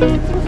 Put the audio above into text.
You